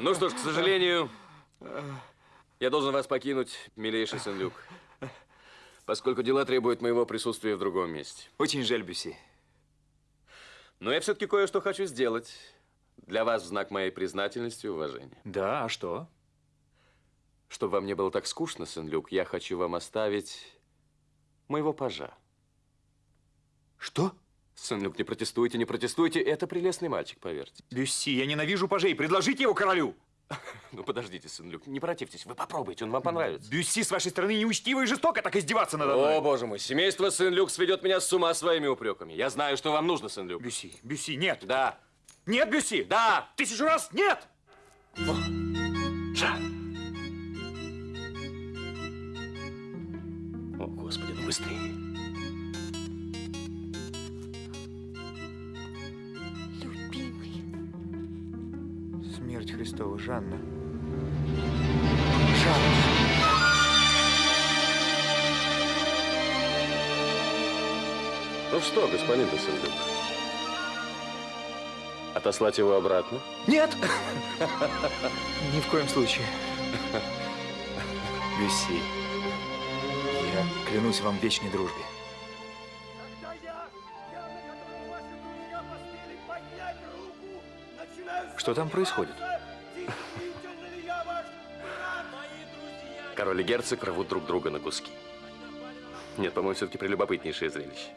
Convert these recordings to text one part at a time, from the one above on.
Ну что ж, к сожалению, я должен вас покинуть, милейший Сен-Люк, поскольку дела требуют моего присутствия в другом месте. Очень жаль, Бюси. Но я все-таки кое-что хочу сделать для вас в знак моей признательности и уважения. Да, а что? Чтобы вам не было так скучно, Сен-Люк, я хочу вам оставить моего пажа. Что? Сен-Люк, не протестуйте, не протестуйте. Это прелестный мальчик, поверьте. Бюсси, я ненавижу пажей. Предложите его королю. Ну, подождите, Сен-Люк, не противьтесь. Вы попробуйте, он вам понравится. Бюсси, с вашей стороны, неучтиво и жестоко так издеваться надо мной. О, боже мой, семейство Сен-Люк сведет меня с ума своими упреками. Я знаю, что вам нужно, Сен-Люк. Бюсси, Бюсси, нет. Да. Нет, Бюсси. Да. Тысячу раз нет. О. О, Господи, ну быстрее. Смерть Христова, Жанна. Ну что, господин де Сен-Люк? Отослать его обратно? Нет! Ни в коем случае. Бюсси, я клянусь вам вечной дружбе. Что там происходит? Король и герцог рвут друг друга на куски. Нет, по-моему, все-таки прелюбопытнейшее зрелище.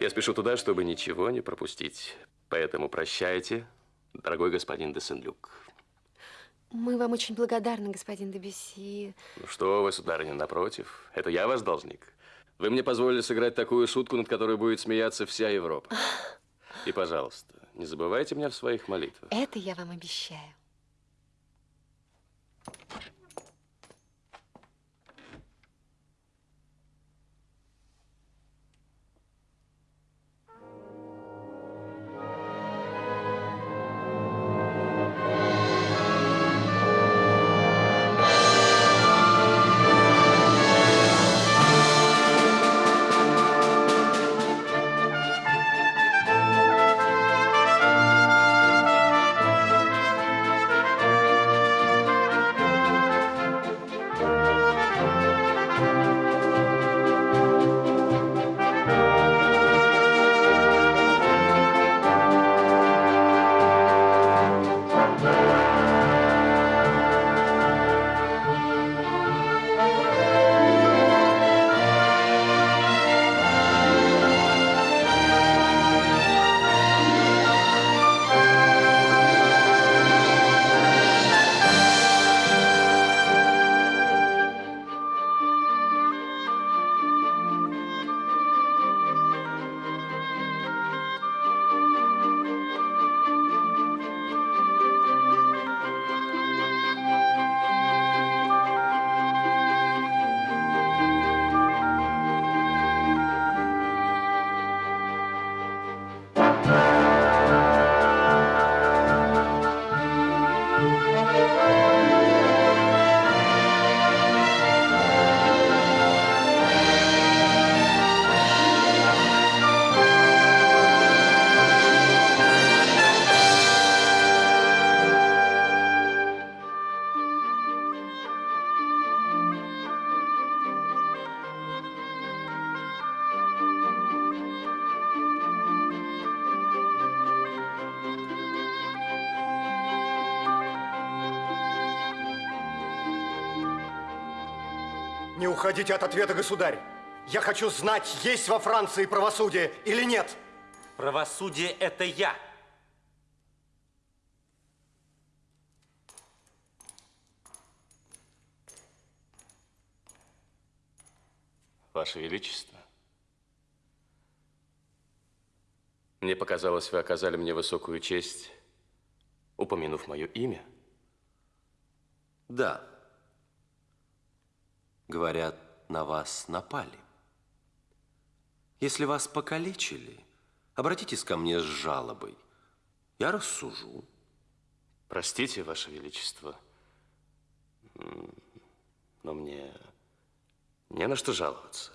Я спешу туда, чтобы ничего не пропустить. Поэтому прощайте, дорогой господин де Сен-Люк. Мы вам очень благодарны, господин Дебюсси. Ну что вы, сударыня, напротив. Это я ваш должник. Вы мне позволили сыграть такую шутку, над которой будет смеяться вся Европа. И, пожалуйста, не забывайте меня в своих молитвах. Это я вам обещаю. Уходите от ответа, государь. Я хочу знать, есть во Франции правосудие или нет. Правосудие – это я. Ваше Величество, мне показалось, вы оказали мне высокую честь, упомянув мое имя. Да. Говорят, на вас напали. Если вас покалечили, обратитесь ко мне с жалобой. Я рассужу. Простите, Ваше Величество, но мне не на что жаловаться.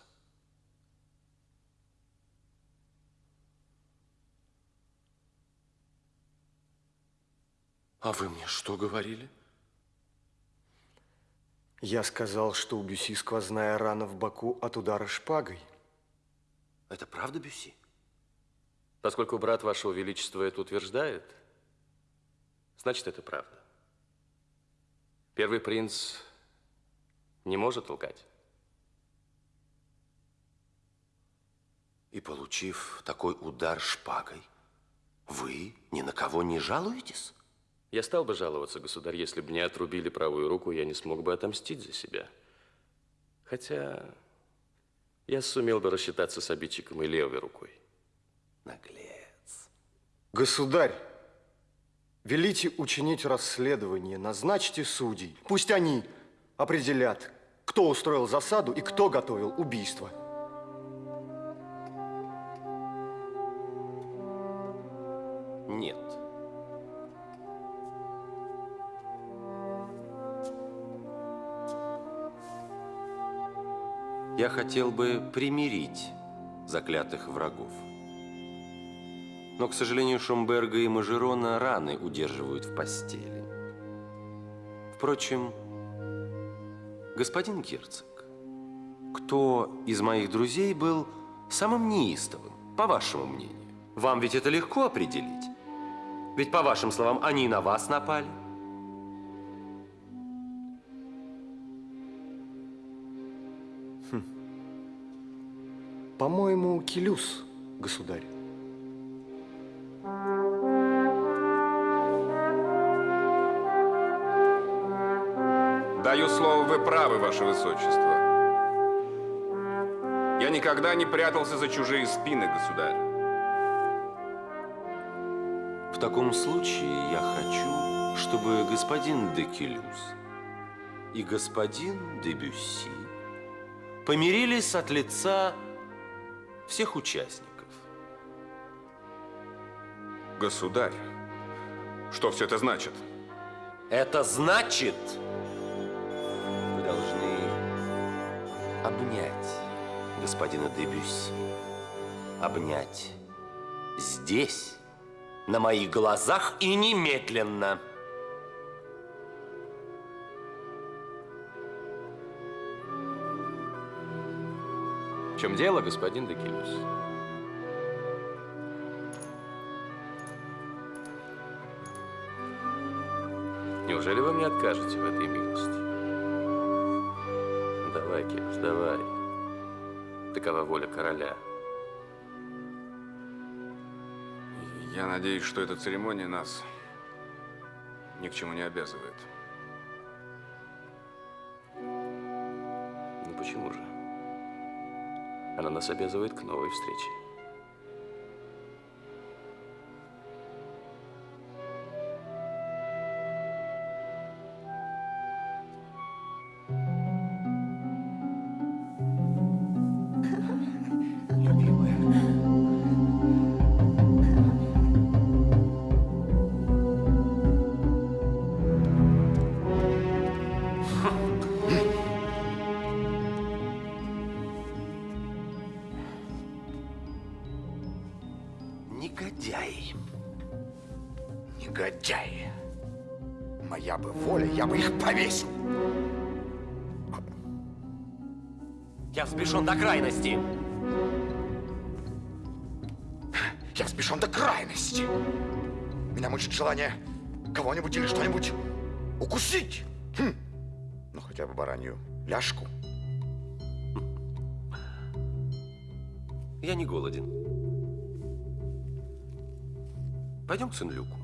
А вы мне что говорили? Я сказал, что у Бюси сквозная рана в боку от удара шпагой. Это правда, Бюси? Поскольку брат вашего величества это утверждает, значит, это правда. Первый принц не может лгать. И получив такой удар шпагой, вы ни на кого не жалуетесь? Я стал бы жаловаться, государь, если бы мне отрубили правую руку, я не смог бы отомстить за себя. Хотя я сумел бы рассчитаться с обидчиком и левой рукой. Наглец. Государь, велите учинить расследование, назначьте судей. Пусть они определят, кто устроил засаду и кто готовил убийство. Я хотел бы примирить заклятых врагов. Но, к сожалению, Шомберга и Мажерона раны удерживают в постели. Впрочем, господин герцог, кто из моих друзей был самым неистовым, по вашему мнению? Вам ведь это легко определить. Ведь, по вашим словам, они на вас напали. По-моему, Келюс, государь. Даю слово, вы правы, ваше высочество. Я никогда не прятался за чужие спины, государь. В таком случае я хочу, чтобы господин де Келюс и господин де Бюсси помирились от лица всех участников. Государь, что все это значит? Это значит, вы должны обнять господина де Бюсси. Обнять здесь, на моих глазах и немедленно. Чем дело, господин Декилюс? Неужели вы мне откажете в этой милости? Давай, Килюс, давай. Такова воля короля. Я надеюсь, что эта церемония нас ни к чему не обязывает. Ну почему же? Она нас обязывает к новой встрече. До крайности. Я взбешен до крайности. Меня мучит желание кого-нибудь или что-нибудь укусить. Хм. Ну, хотя бы баранью ляжку. Я не голоден. Пойдем к Сен-Люку.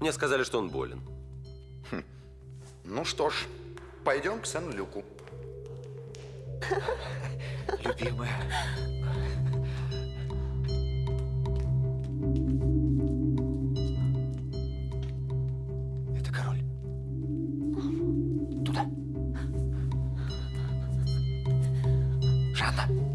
Мне сказали, что он болен. Ну что ж, пойдем к Сен-Люку. Любимая. Это король. Туда. Жанна.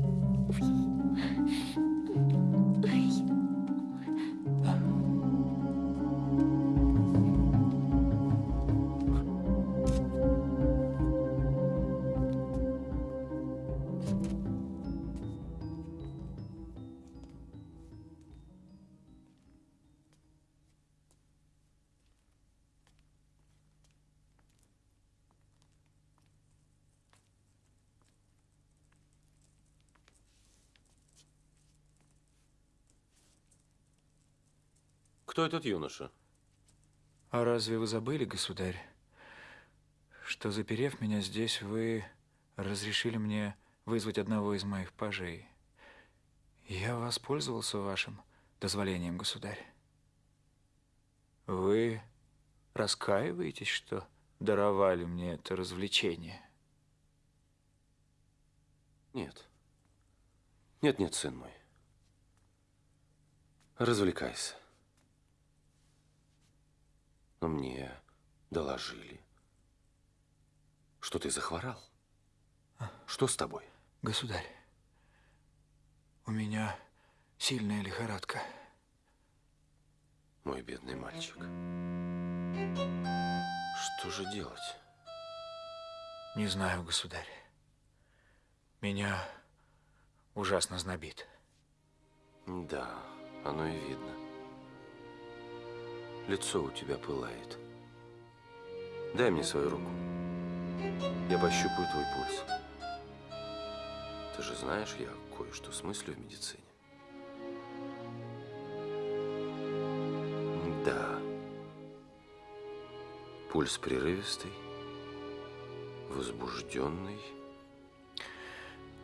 Кто этот юноша? А разве вы забыли, государь, что, заперев меня здесь, вы разрешили мне вызвать одного из моих пажей? Я воспользовался вашим дозволением, государь. Вы раскаиваетесь, что даровали мне это развлечение? Нет. Нет, нет, сын мой. Развлекайся. Но мне доложили, что ты захворал. Что с тобой? Государь, у меня сильная лихорадка. Мой бедный мальчик. Что же делать? Не знаю, государь. Меня ужасно знобит. Да, оно и видно. Лицо у тебя пылает. Дай мне свою руку. Я пощупаю твой пульс. Ты же знаешь, я кое-что смыслю в медицине. Да. Пульс прерывистый, возбужденный.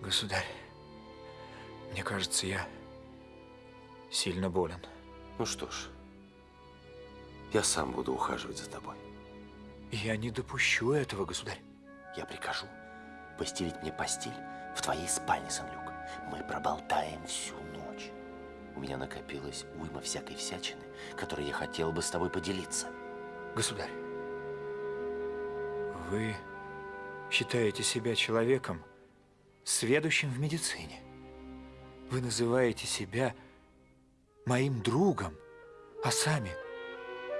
Государь, мне кажется, я сильно болен. Ну что ж, я сам буду ухаживать за тобой. Я не допущу этого, государь. Я прикажу постелить мне постель в твоей спальне, Сан-Люк. Мы проболтаем всю ночь. У меня накопилась уйма всякой всячины, которой я хотел бы с тобой поделиться. Государь, вы считаете себя человеком, сведущим в медицине. Вы называете себя моим другом, а сами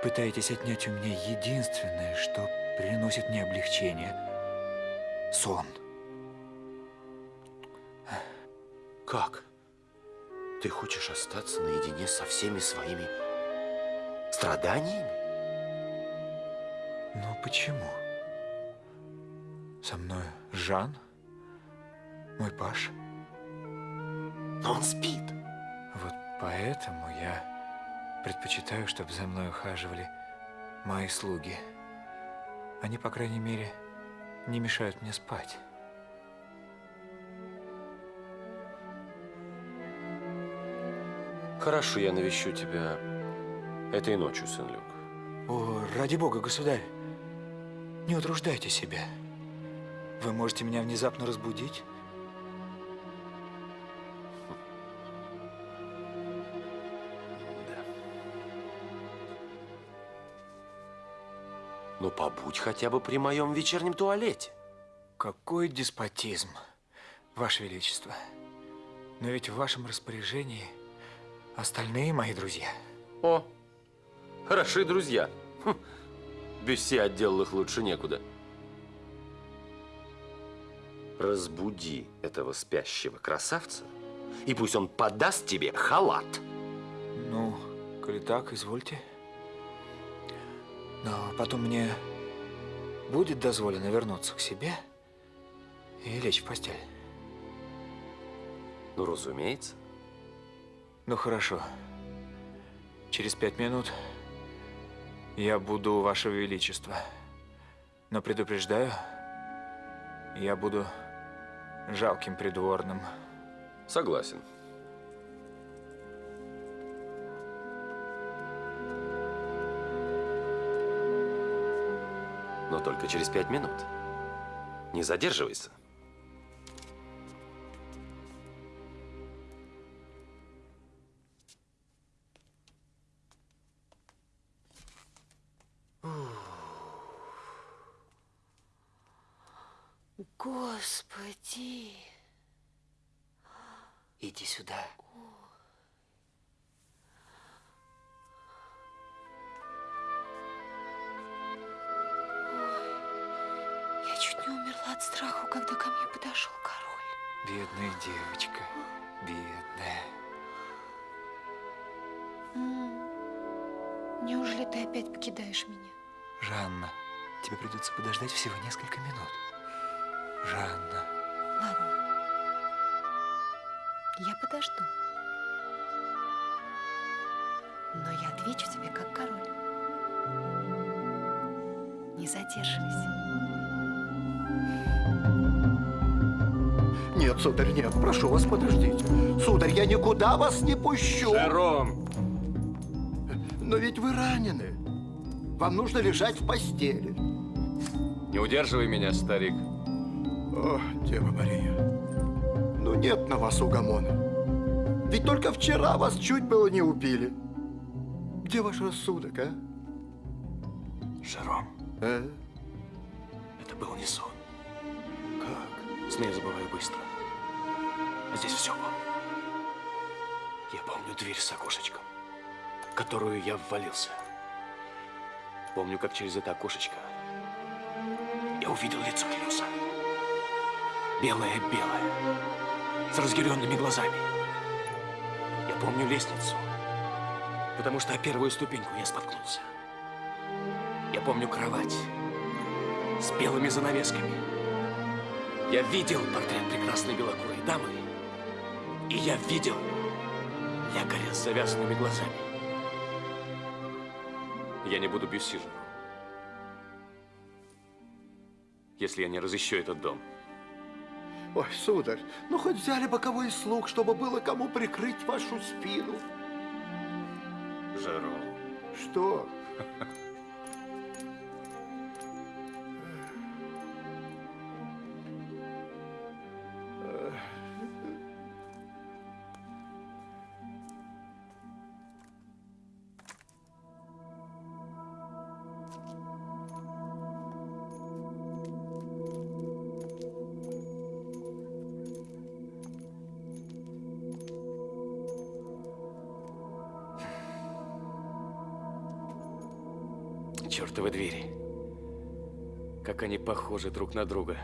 пытаетесь отнять у меня единственное, что приносит мне облегчение – сон. Как? Ты хочешь остаться наедине со всеми своими страданиями? Но почему? Со мной Жан, мой Паш. Но он спит. Вот поэтому я предпочитаю, чтобы за мной ухаживали мои слуги. Они, по крайней мере, не мешают мне спать. Хорошо, я навещу тебя этой ночью, сын Люк. О, ради бога, государь, не утруждайте себя. Вы можете меня внезапно разбудить. Ну, побудь хотя бы при моем вечернем туалете. Какой деспотизм, Ваше Величество. Но ведь в вашем распоряжении остальные мои друзья. О, хороши друзья. Хм, Бюсси отделал их лучше некуда. Разбуди этого спящего красавца, и пусть он подаст тебе халат. Ну, коли так, извольте. Но потом мне будет дозволено вернуться к себе и лечь в постель. Ну, разумеется. Ну, хорошо. Через пять минут я буду у Вашего Величества. Но предупреждаю, я буду жалким придворным. Согласен. Только через пять минут. Не задерживайся. Господи. Иди сюда. Я страха, когда ко мне подошел король. Бедная девочка, бедная. Неужели ты опять покидаешь меня? Жанна, тебе придется подождать всего несколько минут. Жанна. Ладно. Я подожду. Но я отвечу тебе как король. Не задерживайся. Нет, сударь, нет, прошу вас, подождите. Сударь, я никуда вас не пущу. Жером! Но ведь вы ранены. Вам нужно лежать в постели. Не удерживай меня, старик. О, Дева Мария. Ну нет на вас угомона. Ведь только вчера вас чуть было не убили. Где ваш рассудок, а? Жером, А? Сны я забываю быстро. А здесь все помню. Я помню дверь с окошечком, в которую я ввалился. Помню, как через это окошечко я увидел лицо Клюса. Белое-белое, с разъяренными глазами. Я помню лестницу, потому что о первую ступеньку я споткнулся. Я помню кровать с белыми занавесками. Я видел портрет прекрасной белокурой дамы, и я видел лекаря с завязанными глазами. Я не буду бюсси Жером, если я не разыщу этот дом. Ой, сударь, ну хоть взяли боковой слуг, чтобы было кому прикрыть вашу спину. Жером. Что? они похожи друг на друга.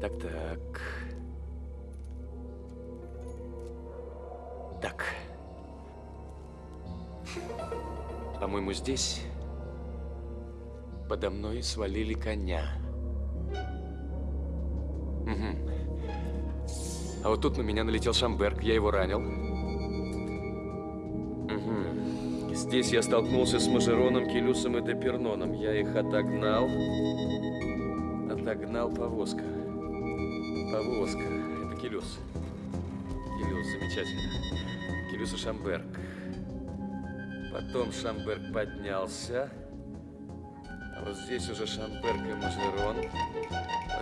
Так-так. Так. По-моему, здесь подо мной свалили коня. Мгм. А вот тут на меня налетел Шамберг, я его ранил. Мгм. Здесь я столкнулся с Мажероном, Келюсом и Деперноном. Я их отогнал. Отогнал повозка. Повозка. Это Келюс. Келюс, замечательно. Келюс и Шамберг. Потом Шамберг поднялся. А вот здесь уже Шамберг и Мажерон.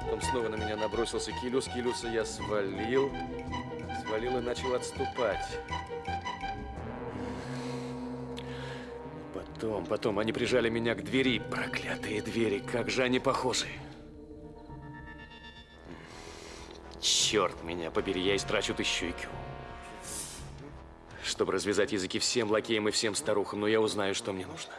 Потом снова на меня набросился Килюс. Килюса я свалил. Свалил и начал отступать. Потом, потом они прижали меня к двери. Проклятые двери, как же они похожи. Черт меня побери, я истрачу тысячу IQ. Чтобы развязать языки всем лакеям и всем старухам, но я узнаю, что мне нужно.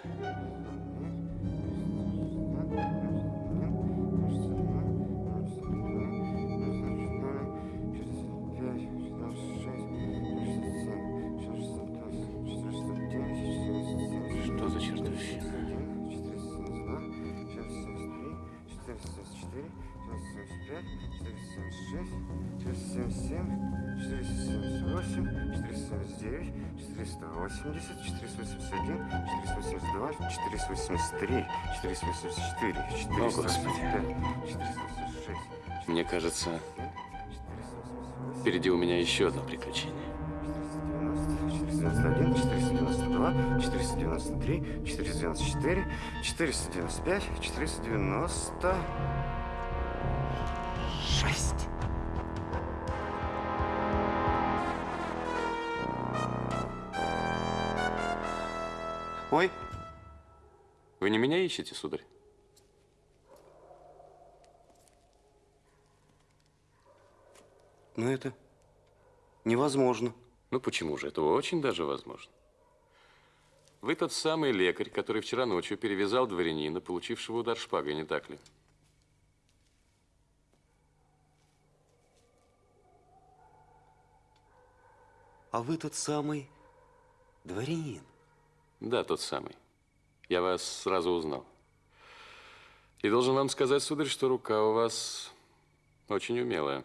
480, 481, 482, 483, 484, О, Господи. 486, Мне кажется, впереди у меня еще одно приключение. 491, 492, 493, 494, 495, 496. Ой. Вы не меня ищете, сударь? Но это невозможно. Ну почему же? Это очень даже возможно. Вы тот самый лекарь, который вчера ночью перевязал дворянина, получившего удар шпагой, не так ли? А вы тот самый дворянин. Да, тот самый. Я вас сразу узнал. И должен вам сказать, сударь, что рука у вас очень умелая.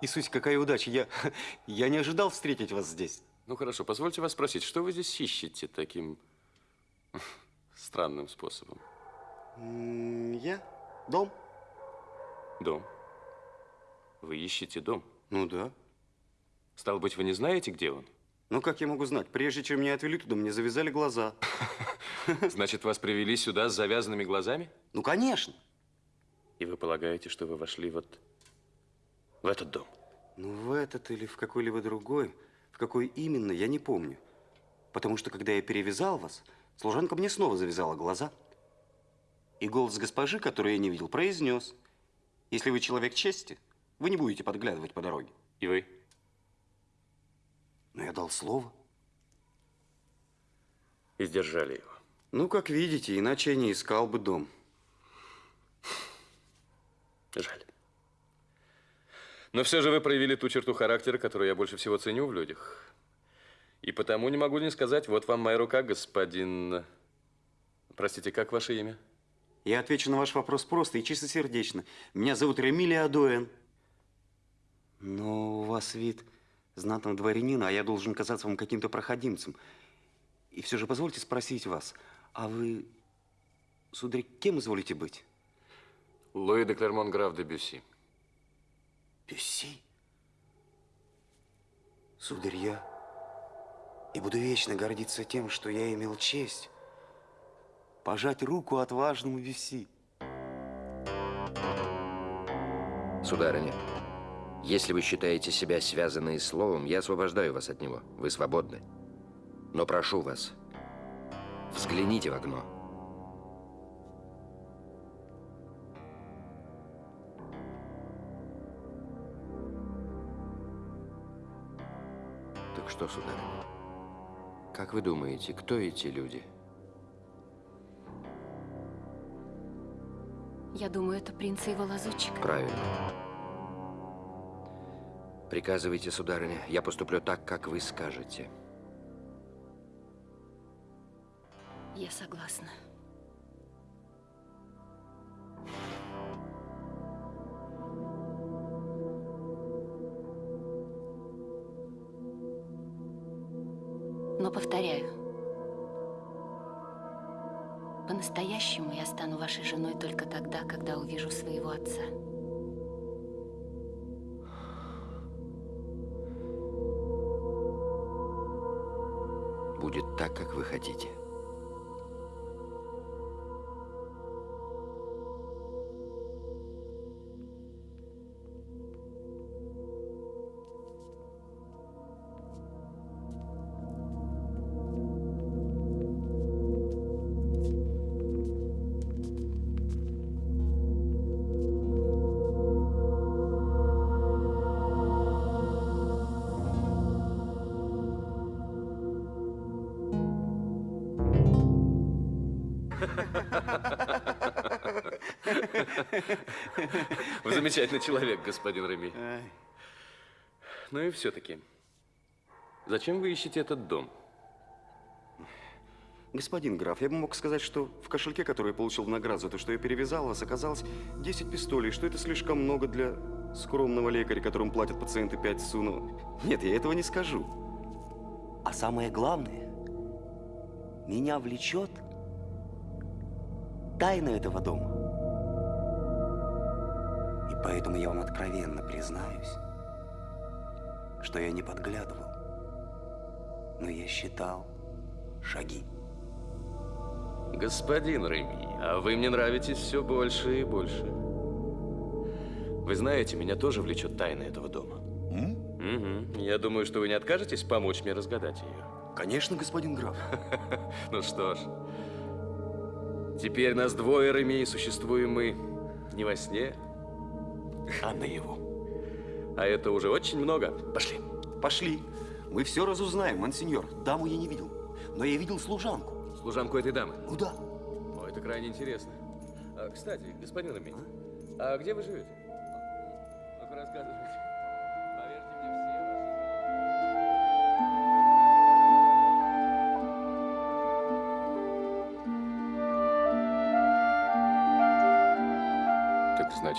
Иисус, какая удача. Я, я не ожидал встретить вас здесь. Ну хорошо, позвольте вас спросить, что вы здесь ищете таким странным способом? Я? Дом? Дом. Вы ищете дом? Ну да. Стало быть, вы не знаете, где он? Ну как я могу знать? Прежде чем меня отвели туда, мне завязали глаза. Значит, вас привели сюда с завязанными глазами? Ну, конечно. И вы полагаете, что вы вошли вот в этот дом? Ну, в этот или в какой-либо другой, в какой именно, я не помню. Потому что, когда я перевязал вас, служанка мне снова завязала глаза. И голос госпожи, который я не видел, произнес. Если вы человек чести, вы не будете подглядывать по дороге. И вы? Но я дал слово. И сдержали его. Ну, как видите, иначе я не искал бы дом. Жаль. Но все же вы проявили ту черту характера, которую я больше всего ценю в людях. И потому не могу не сказать, вот вам моя рука, господин... Простите, как ваше имя? Я отвечу на ваш вопрос просто и чистосердечно. Меня зовут Ремили Адуэн. Но у вас вид знатного дворянина, а я должен казаться вам каким-то проходимцем. И все же позвольте спросить вас, а вы, сударь, кем изволите быть? Луи де Клермон, граф де Бюсси. Бюсси? Сударь, я и буду вечно гордиться тем, что я имел честь пожать руку отважному Бюсси. Сударыня, если вы считаете себя связанной словом, я освобождаю вас от него. Вы свободны. Но прошу вас, взгляните в окно. Так что, сударыня, как вы думаете, кто эти люди? Я думаю, это принц и его лазутчик. Правильно. Приказывайте, сударыня, я поступлю так, как вы скажете. Я согласна. Так, как вы хотите. Замечательный человек, господин Реми. Ай. Ну и все-таки, зачем вы ищете этот дом? Господин граф, я бы мог сказать, что в кошельке, который я получил в награду за то, что я перевязал вас, оказалось 10 пистолей, что это слишком много для скромного лекаря, которому платят пациенты 5 суну. Нет, я этого не скажу. А самое главное, меня влечет тайна этого дома. Поэтому я вам откровенно признаюсь, что я не подглядывал, но я считал шаги. Господин Реми, а вы мне нравитесь все больше и больше. Вы знаете, меня тоже влечет тайна этого дома. Угу. Я думаю, что вы не откажетесь помочь мне разгадать ее. Конечно, господин граф. Ну что ж, теперь нас двое, Реми, существуем мы не во сне, а наяву. А это уже очень много. Пошли. Пошли. Мы все разузнаем, монсеньор. Даму я не видел, но я видел служанку. Служанку этой дамы? Ну да. О, это крайне интересно. А, кстати, господин Реми, а где вы живете? Ну-ка, рассказывайте.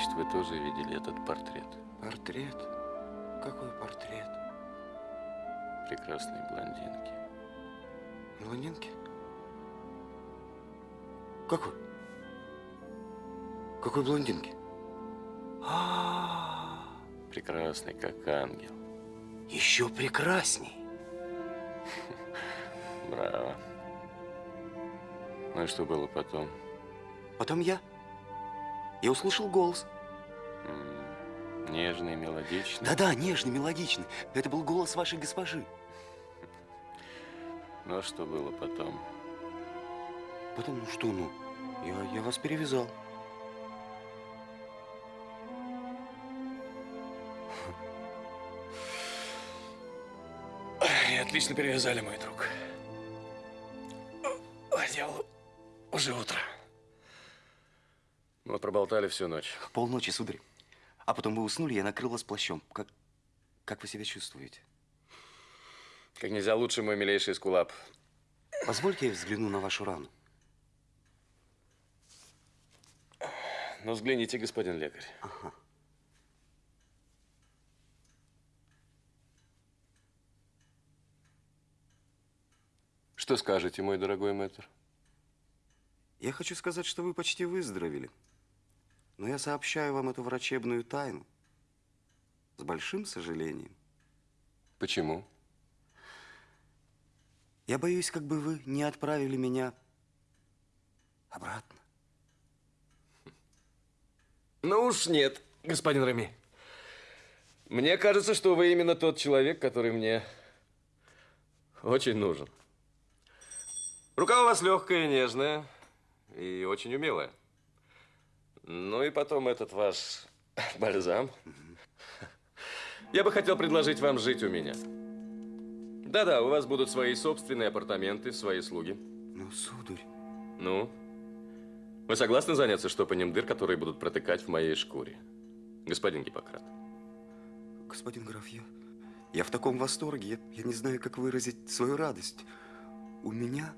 Значит, вы тоже видели этот портрет Портрет? Какой портрет? прекрасной блондинки. Блондинки? Какой? Какой блондинки? А, Прекрасный, как ангел. еще прекрасней. Браво. Ну и что было потом? Потом я. Я услышал голос. Нежный, мелодичный. Да-да, нежный, мелодичный. Это был голос вашей госпожи. Ну а что было потом? Потом, ну что, ну, я, я вас перевязал. И отлично перевязали, мой друг. А дело уже утро. Проболтали всю ночь. Полночи, сударь. А потом вы уснули, я накрыл вас плащом. Как, как вы себя чувствуете? Как нельзя лучше, мой милейший скулап. Позвольте я взгляну на вашу рану. Ну, взгляните, господин лекарь. Ага. Что скажете, мой дорогой мэтр? Я хочу сказать, что вы почти выздоровели. Но я сообщаю вам эту врачебную тайну. С большим сожалением. Почему? Я боюсь, как бы вы не отправили меня обратно. Ну уж нет, господин Рами. Мне кажется, что вы именно тот человек, который мне очень нужен. Рука у вас легкая, нежная и очень умелая. Ну и потом этот ваш бальзам. Я бы хотел предложить вам жить у меня. Да-да, у вас будут свои собственные апартаменты, свои слуги. Ну, сударь. Ну? Вы согласны заняться штопанием дыр, которые будут протыкать в моей шкуре? Господин Гиппократ. Господин граф, я, я в таком восторге. Я, я не знаю, как выразить свою радость. У меня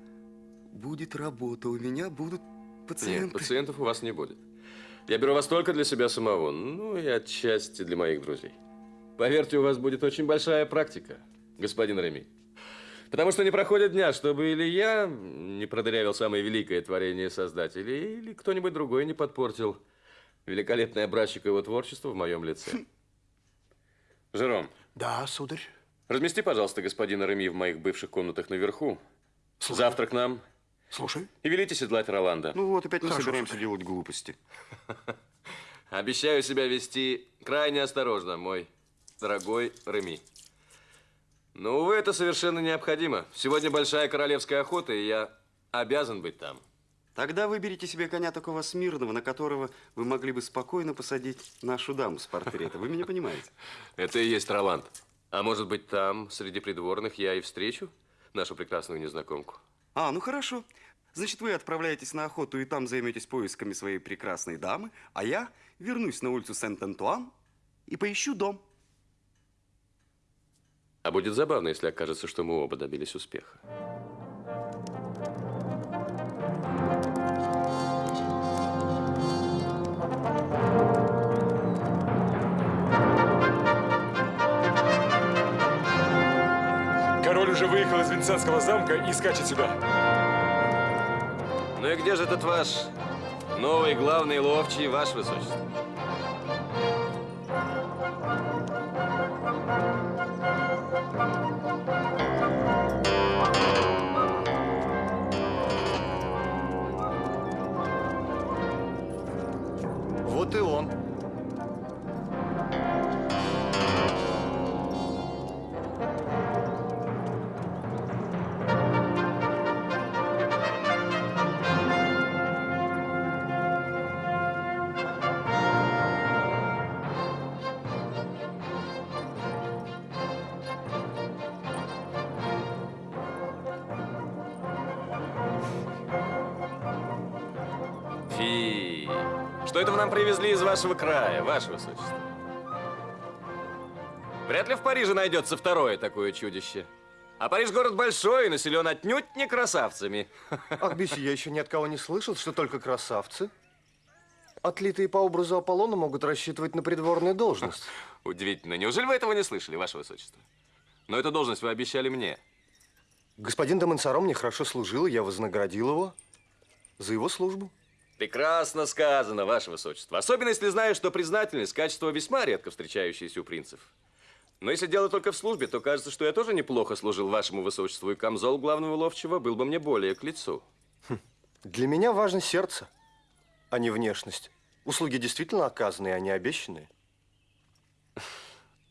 будет работа, у меня будут пациенты. Нет, пациентов у вас не будет. Я беру вас только для себя самого, ну и отчасти для моих друзей. Поверьте, у вас будет очень большая практика, господин Реми. Потому что не проходит дня, чтобы или я не продырявил самое великое творение Создателя, или кто-нибудь другой не подпортил великолепный образчик его творчества в моем лице. Жером. Да, сударь. Размести, пожалуйста, господина Реми в моих бывших комнатах наверху. Завтра к нам. Слушай. И велите седлать Роланда. Ну вот, опять мы Хорошо, собираемся делать глупости. Обещаю себя вести крайне осторожно, мой дорогой Реми. Но, увы, это совершенно необходимо. Сегодня большая королевская охота, и я обязан быть там. Тогда выберите себе коня такого смирного, на которого вы могли бы спокойно посадить нашу даму с портрета. Вы меня понимаете? Это и есть Роланд. А может быть, там, среди придворных, я и встречу нашу прекрасную незнакомку? А, ну хорошо. Значит, вы отправляетесь на охоту и там займетесь поисками своей прекрасной дамы, а я вернусь на улицу Сент-Антуан и поищу дом. А будет забавно, если окажется, что мы оба добились успеха. Король уже выехал из Венецианского замка и скачет сюда. Ну и где же этот ваш новый главный ловчий, ваше высочество? Вашего края, ваше высочество? Вряд ли в Париже найдется второе такое чудище. А Париж город большой и населен отнюдь не красавцами. Ах, Биси, я еще ни от кого не слышал, что только красавцы. отлитые по образу Аполлона могут рассчитывать на придворную должность. Удивительно. Неужели вы этого не слышали, ваше высочество? Но эту должность вы обещали мне. Господин де Монсоро мне хорошо служил, и я вознаградил его за его службу. Прекрасно сказано, ваше высочество. Особенно, если знаешь, что признательность – качество весьма редко встречающееся у принцев. Но если дело только в службе, то кажется, что я тоже неплохо служил вашему высочеству, и камзол главного ловчего был бы мне более к лицу. Для меня важно сердце, а не внешность. Услуги действительно оказанные, а не обещанные.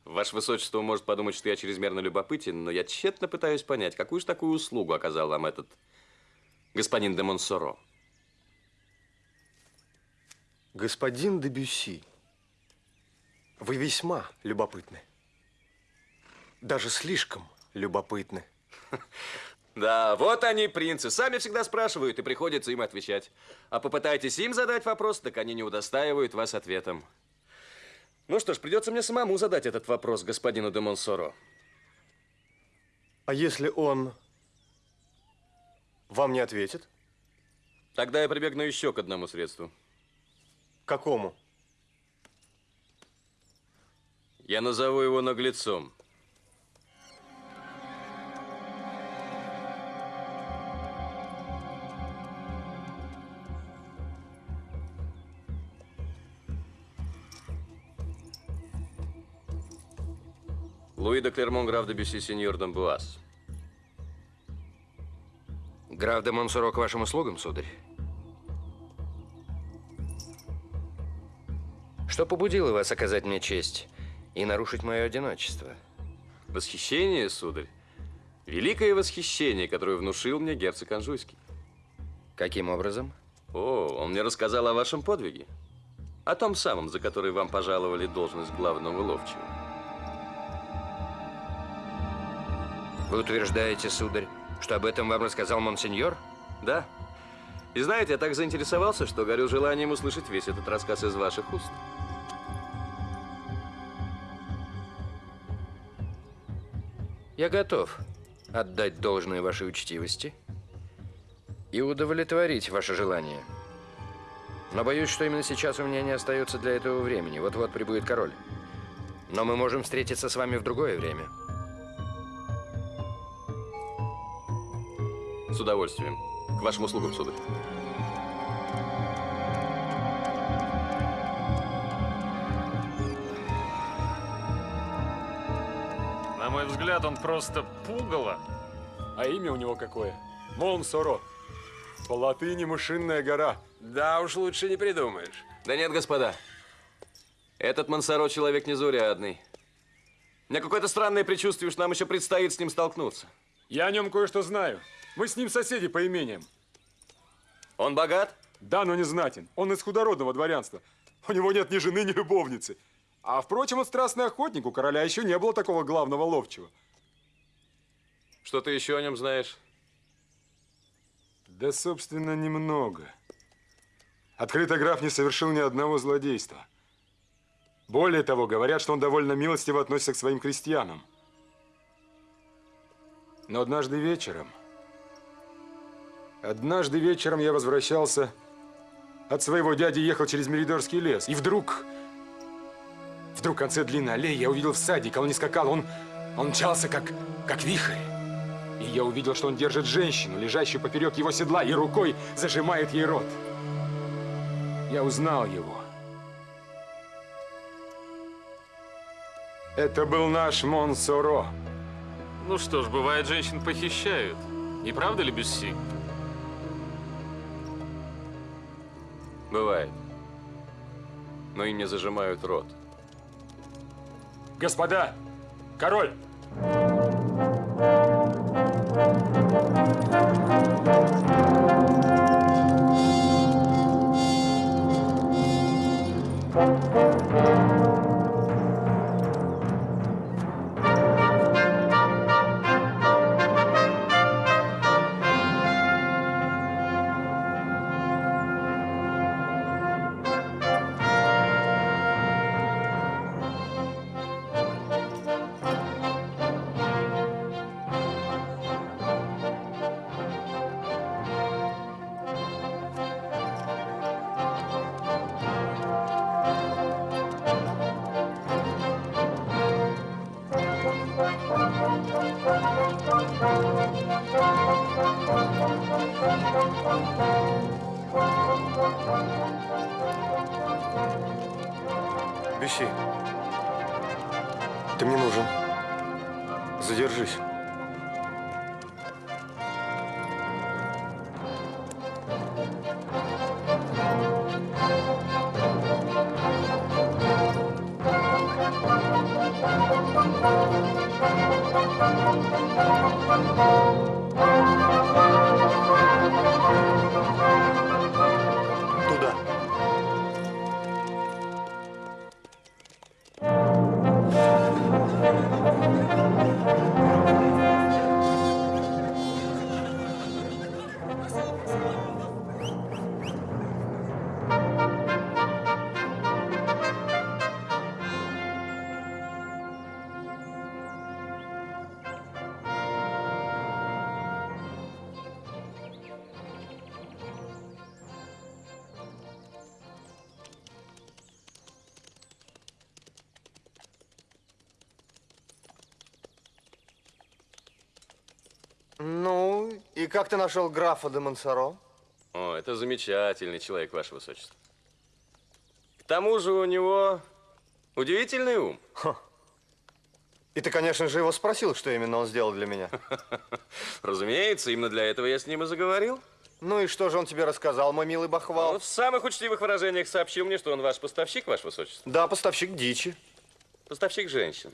Ваше высочество может подумать, что я чрезмерно любопытен, но я тщетно пытаюсь понять, какую же такую услугу оказал вам этот господин де Монсоро. Господин де Бюсси, вы весьма любопытны. Даже слишком любопытны. Да, вот они, принцы. Сами всегда спрашивают, и приходится им отвечать. А попытайтесь им задать вопрос, так они не удостаивают вас ответом. Ну что ж, придется мне самому задать этот вопрос господину де Монсоро. А если он вам не ответит? Тогда я прибегну еще к одному средству. Какому? Я назову его наглецом. Луи де Клермон, граф де Бюсси, сеньор Дамбуаз. Граф де Монсоро к вашим услугам, сударь. Что побудило вас оказать мне честь и нарушить мое одиночество? Восхищение, сударь. Великое восхищение, которое внушил мне герцог Анжуйский. Каким образом? О, он мне рассказал о вашем подвиге. О том самом, за который вам пожаловали должность главного ловчего. Вы утверждаете, сударь, что об этом вам рассказал монсеньор? Да. И знаете, я так заинтересовался, что горю желанием услышать весь этот рассказ из ваших уст. Я готов отдать должное вашей учтивости и удовлетворить ваше желание. Но боюсь, что именно сейчас у меня не остается для этого времени. Вот-вот прибудет король. Но мы можем встретиться с вами в другое время. С удовольствием. К вашим услугам, сударь. Взгляд, он просто пугало. А имя у него какое? Монсоро. По латыни мышиная гора. Да уж лучше не придумаешь. Да нет, господа. Этот Монсоро человек незаурядный. У меня какое-то странное предчувствие, что нам еще предстоит с ним столкнуться. Я о нем кое-что знаю. Мы с ним соседи по имениям. Он богат? Да, но не знатен. Он из худородного дворянства. У него нет ни жены, ни любовницы. А впрочем, он страстный охотник. У короля еще не было такого главного ловчего. Что ты еще о нем знаешь? Да, собственно, немного. Открыто граф не совершил ни одного злодейства. Более того, говорят, что он довольно милостиво относится к своим крестьянам. Но однажды вечером... Однажды вечером я возвращался от своего дяди, ехал через Меридорский лес. И вдруг... Вдруг в конце длинной аллеи я увидел всадника. Он не скакал, он, он мчался, как, как вихрь. И я увидел, что он держит женщину, лежащую поперек его седла, и рукой зажимает ей рот. Я узнал его. Это был наш Монсоро. Ну что ж, бывает, женщин похищают. Не правда ли, Бюсси? Бывает. Но им не зажимают рот. Господа, король! Как ты нашел графа де Монсоро? О, это замечательный человек, Ваше Высочество. К тому же у него удивительный ум. И ты, конечно же, его спросил, что именно он сделал для меня. Разумеется, именно для этого я с ним и заговорил. Ну и что же он тебе рассказал, мой милый бахвал? Он в самых учтивых выражениях сообщил мне, что он ваш поставщик, Ваше Высочество. Да, поставщик дичи. Поставщик женщин.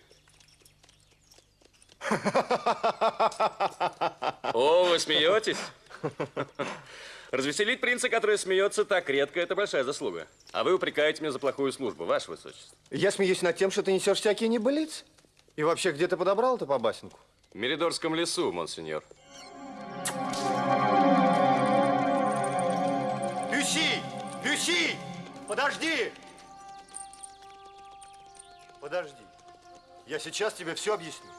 О, вы смеетесь? Развеселить принца, который смеется так редко, это большая заслуга. А вы упрекаете меня за плохую службу, Ваше Высочество. Я смеюсь над тем, что ты несешь всякие небылицы. И вообще, где ты подобрал эту побасенку? В Меридорском лесу, монсеньор. Люси! Люси! Подожди! Подожди. Я сейчас тебе все объясню.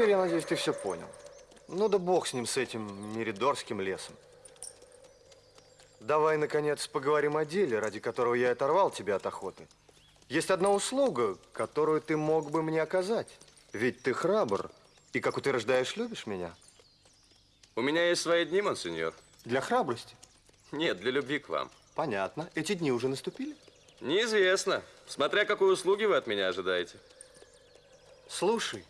Теперь, я надеюсь, ты все понял. Ну да бог с ним, с этим Меридорским лесом. Давай, наконец, поговорим о деле, ради которого я оторвал тебя от охоты. Есть одна услуга, которую ты мог бы мне оказать. Ведь ты храбр и, как утверждаешь, любишь меня. У меня есть свои дни, монсеньор. Для храбрости? Нет, для любви к вам. Понятно. Эти дни уже наступили? Неизвестно. Смотря какой услуги вы от меня ожидаете. Слушай,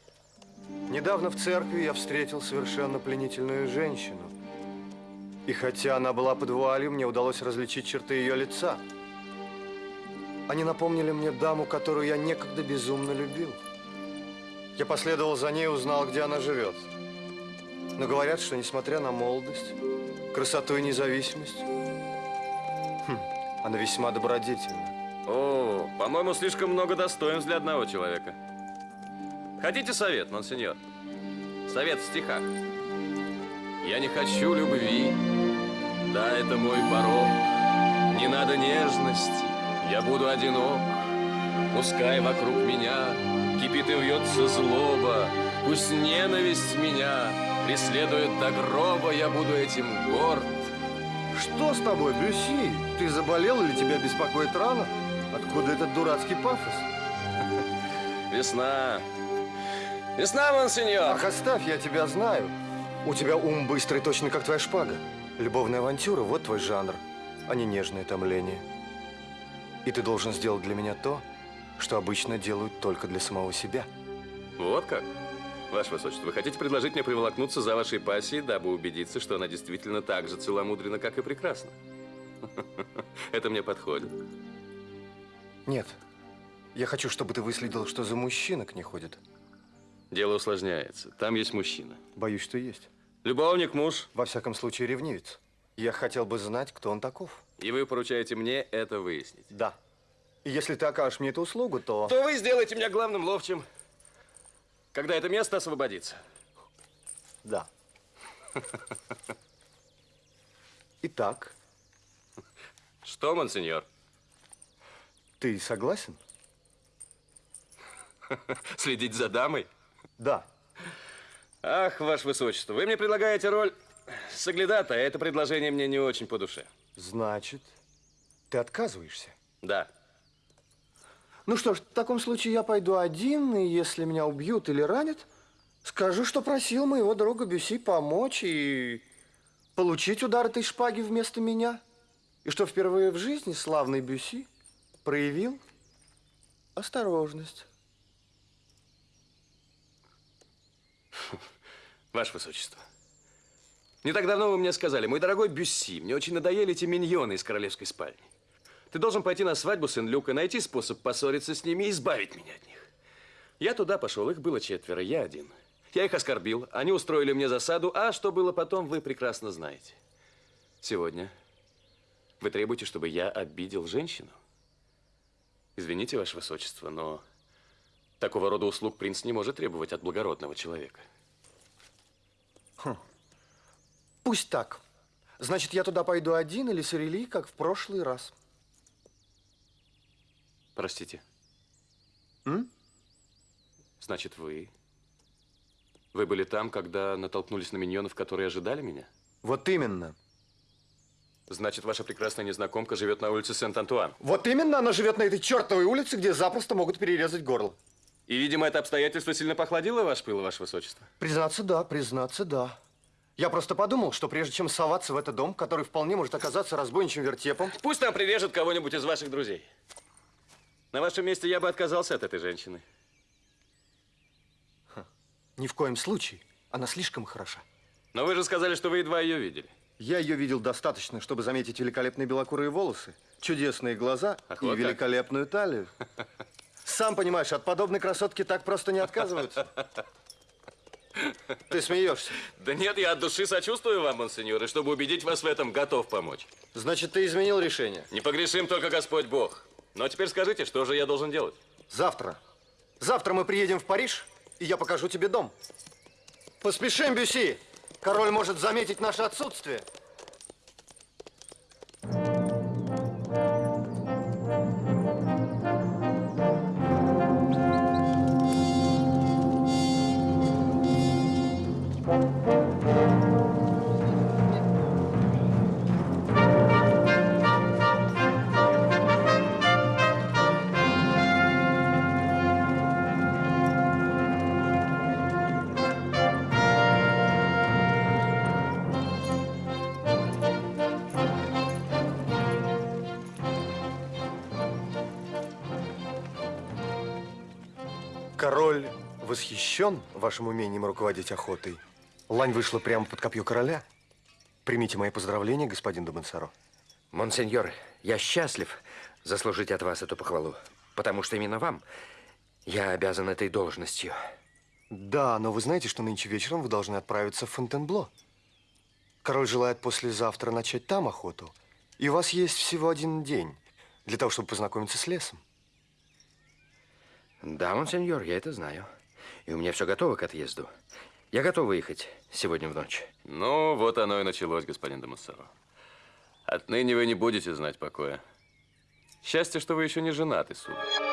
недавно в церкви я встретил совершенно пленительную женщину. И хотя она была под вуалью, мне удалось различить черты ее лица. Они напомнили мне даму, которую я некогда безумно любил. Я последовал за ней и узнал, где она живет. Но говорят, что несмотря на молодость, красоту и независимость, хм, она весьма добродетельна. О, по-моему, слишком много достоинств для одного человека. Хотите совет, монсеньор? Совет в стихах. Я не хочу любви. Да, это мой порог. Не надо нежности. Я буду одинок. Пускай вокруг меня кипит и вьется злоба. Пусть ненависть меня преследует до гроба. Я буду этим горд. Что с тобой, Бюси? Ты заболел или тебя беспокоит рана? Откуда этот дурацкий пафос? Весна. Весна, монсеньор. Ах, оставь, я тебя знаю. У тебя ум быстрый, точно как твоя шпага. Любовная авантюра – вот твой жанр, а не нежное томление. И ты должен сделать для меня то, что обычно делают только для самого себя. Вот как? Ваше Высочество, вы хотите предложить мне приволокнуться за вашей пассией, дабы убедиться, что она действительно так же целомудрена, как и прекрасна? Это мне подходит. Нет. Я хочу, чтобы ты выследил, что за мужчина к ней ходит. Дело усложняется. Там есть мужчина. Боюсь, что есть. Любовник, муж. Во всяком случае, ревнивец. Я хотел бы знать, кто он таков. И вы поручаете мне это выяснить? Да. И если ты окажешь мне эту услугу, то... То вы сделаете меня главным ловчим, когда это место освободится. Да. Итак. Что, монсеньор? Ты согласен? Следить за дамой? Да. Ах, ваше высочество, вы мне предлагаете роль соглядата, а это предложение мне не очень по душе. Значит, ты отказываешься? Да. Ну что ж, в таком случае я пойду один, и если меня убьют или ранят, скажу, что просил моего друга Бюси помочь и получить удар этой шпаги вместо меня. И что впервые в жизни славный Бюси проявил осторожность. Ваше высочество, не так давно вы мне сказали, мой дорогой Бюсси, мне очень надоели эти миньоны из королевской спальни. Ты должен пойти на свадьбу Сен-Люка, найти способ поссориться с ними и избавить меня от них. Я туда пошел, их было четверо, я один. Я их оскорбил, они устроили мне засаду, а что было потом, вы прекрасно знаете. Сегодня вы требуете, чтобы я обидел женщину? Извините, Ваше Высочество, но такого рода услуг принц не может требовать от благородного человека. Хм. Пусть так. Значит, я туда пойду один или с Ирели, как в прошлый раз. Простите. М? Значит, вы... Вы были там, когда натолкнулись на миньонов, которые ожидали меня? Вот именно. Значит, ваша прекрасная незнакомка живет на улице Сент-Антуан. Вот именно она живет на этой чертовой улице, где запросто могут перерезать горло. И, видимо, это обстоятельство сильно похладило ваш пыл, ваше высочество? Признаться, да, признаться, да. Я просто подумал, что прежде чем соваться в этот дом, который вполне может оказаться разбойничьим вертепом... Пусть там прирежет кого-нибудь из ваших друзей. На вашем месте я бы отказался от этой женщины. Ни в коем случае. Она слишком хороша. Но вы же сказали, что вы едва ее видели. Я ее видел достаточно, чтобы заметить великолепные белокурые волосы, чудесные глаза Ах, и как. великолепную талию. Сам понимаешь, от подобной красотки так просто не отказываются. Ты смеешься? Да нет, я от души сочувствую вам, монсеньор, и чтобы убедить вас в этом, готов помочь. Значит, ты изменил решение? Не погрешим только Господь Бог. Но теперь скажите, что же я должен делать? Завтра. Завтра мы приедем в Париж, и я покажу тебе дом. Поспешим, Бюси. Король может заметить наше отсутствие. Восхищен вашим умением руководить охотой. Лань вышла прямо под копье короля. Примите мои поздравления, господин Домансаро. Монсеньор, я счастлив заслужить от вас эту похвалу, потому что именно вам я обязан этой должностью. Да, но вы знаете, что нынче вечером вы должны отправиться в Фонтенбло. Король желает послезавтра начать там охоту. И у вас есть всего один день для того, чтобы познакомиться с лесом. Да, монсеньор, я это знаю. И у меня все готово к отъезду. Я готов выехать сегодня в ночь. Ну, вот оно и началось, господин Демассаро. Отныне вы не будете знать покоя. Счастье, что вы еще не женаты, сударь.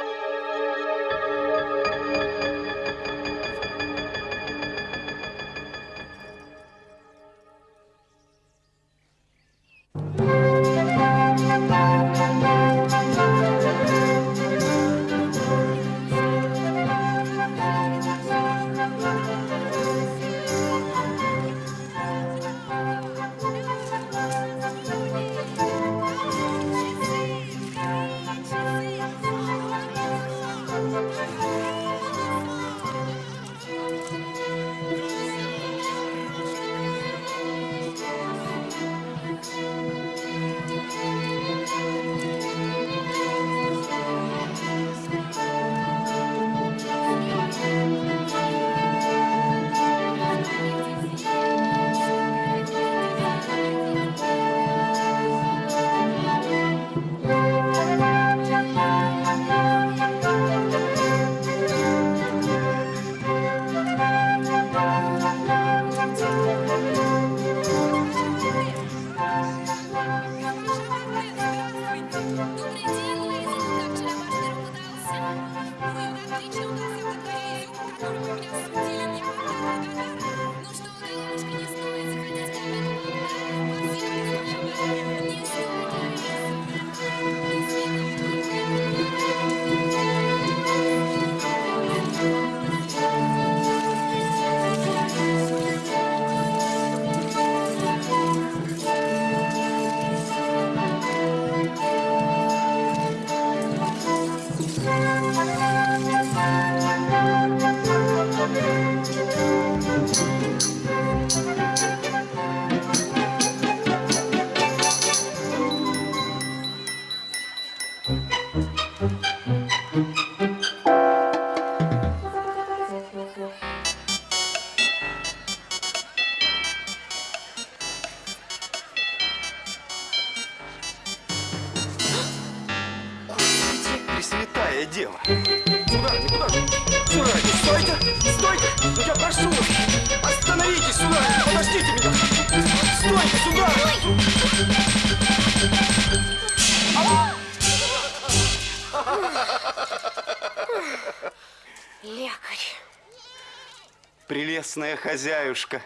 Прелестная хозяюшка.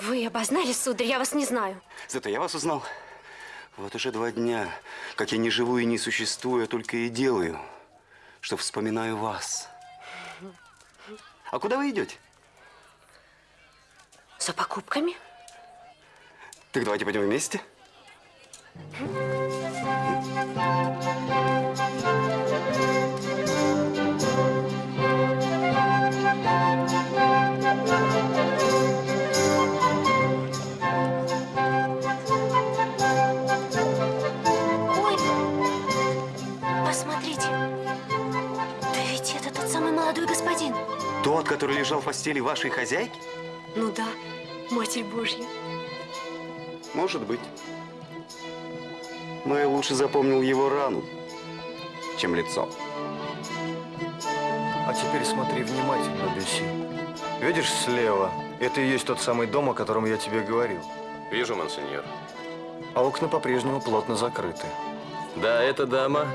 вы обознали, сударь, я вас не знаю. Зато я вас узнал. Вот уже два дня, как я не живу и не существую, а только и делаю, что вспоминаю вас. А куда вы идете? За покупками? Так давайте пойдем вместе. Ой, Тот, который лежал в постели вашей хозяйки? Ну да, Матерь Божья. Может быть. Но я лучше запомнил его рану, чем лицо. А теперь смотри внимательно, Люси. Видишь слева? Это и есть тот самый дом, о котором я тебе говорил. Вижу, монсеньор. А окна по-прежнему плотно закрыты. Да, эта дама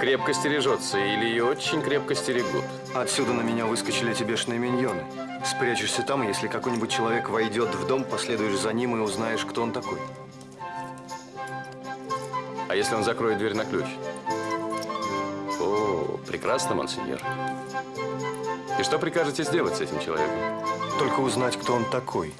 крепко стережется, или ее очень крепко стерегут. Отсюда на меня выскочили эти бешеные миньоны. Спрячешься там, если какой-нибудь человек войдет в дом, последуешь за ним и узнаешь, кто он такой. А если он закроет дверь на ключ? О, прекрасно, монсеньор. И что прикажете сделать с этим человеком? Только узнать, кто он такой.